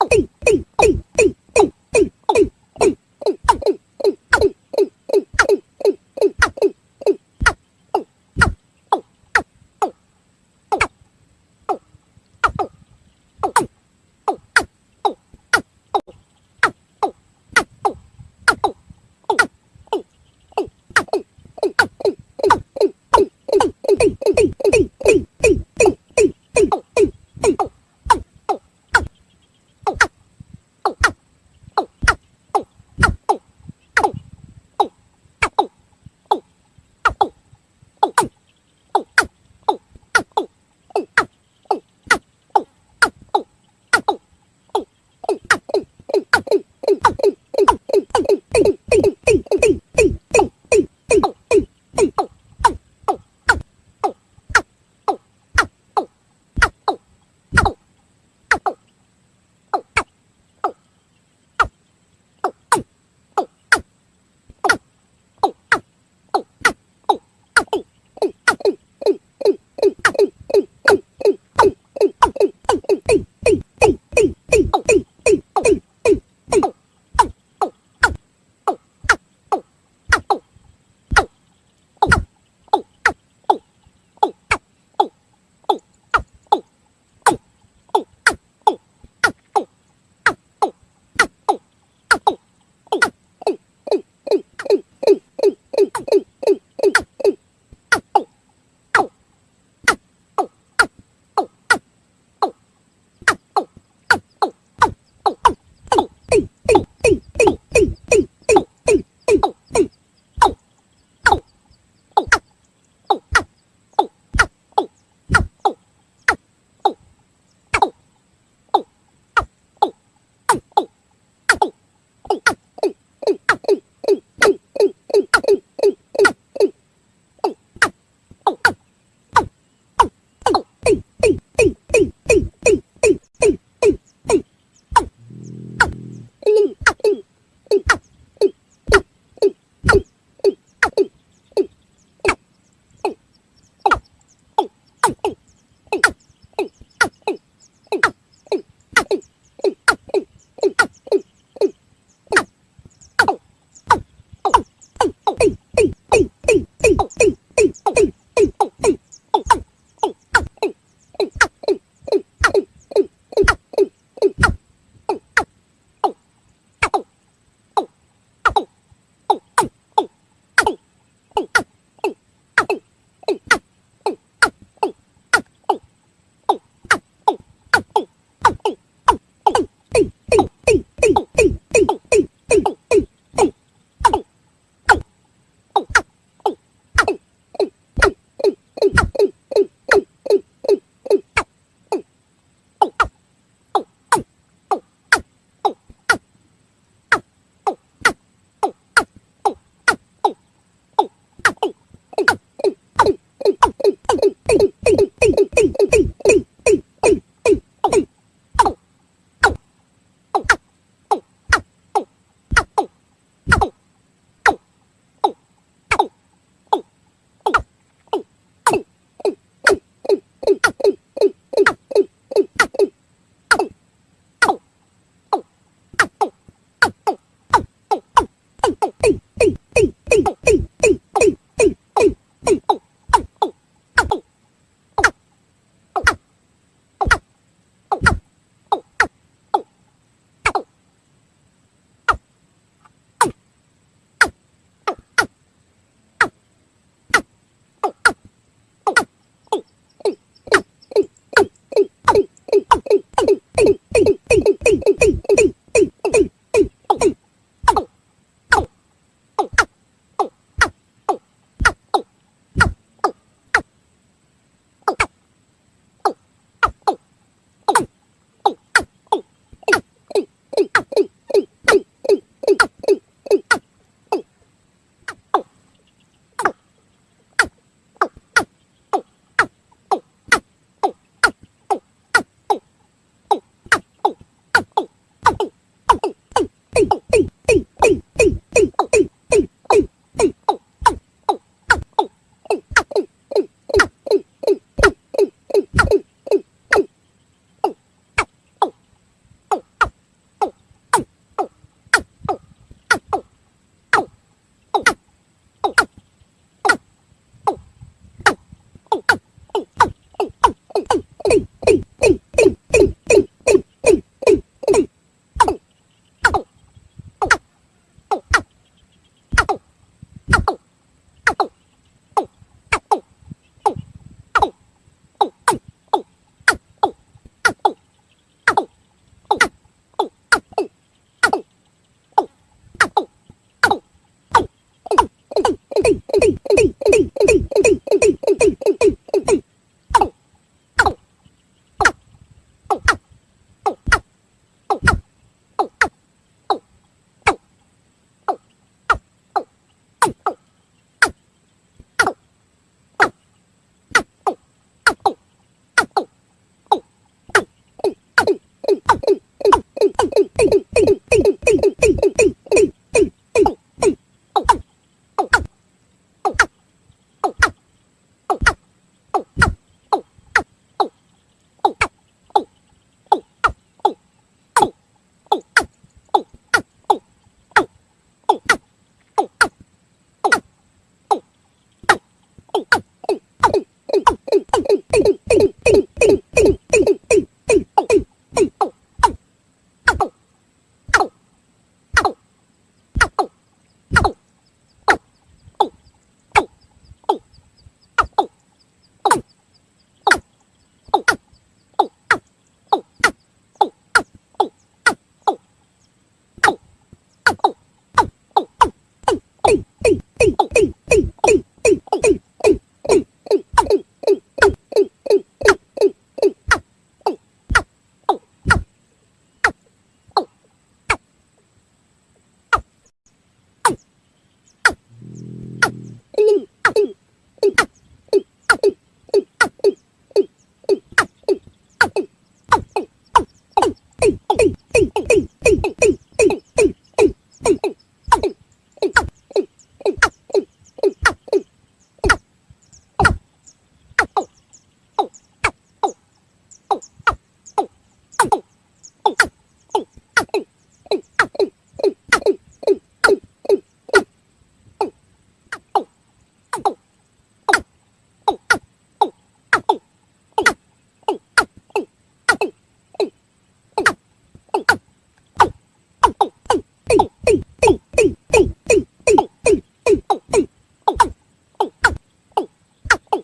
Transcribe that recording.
oh hey.